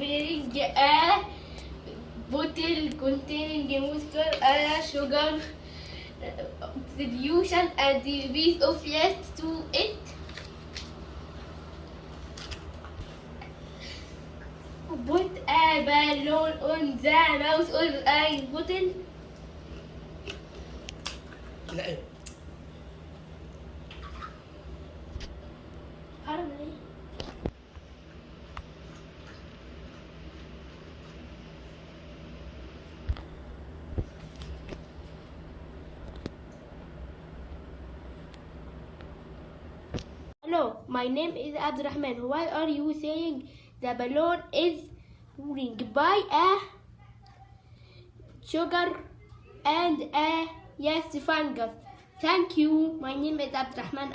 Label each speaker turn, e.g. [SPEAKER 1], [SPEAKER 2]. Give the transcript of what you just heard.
[SPEAKER 1] bearing a bottle containing moisture, a sugar solution, and the piece of flesh to it. Put a balloon on the mouth of a bottle. Hello, my name is Abdurrahman. Why are you saying the balloon is ring by a sugar and a yeast fungus? Thank you. My name is Abdurrahman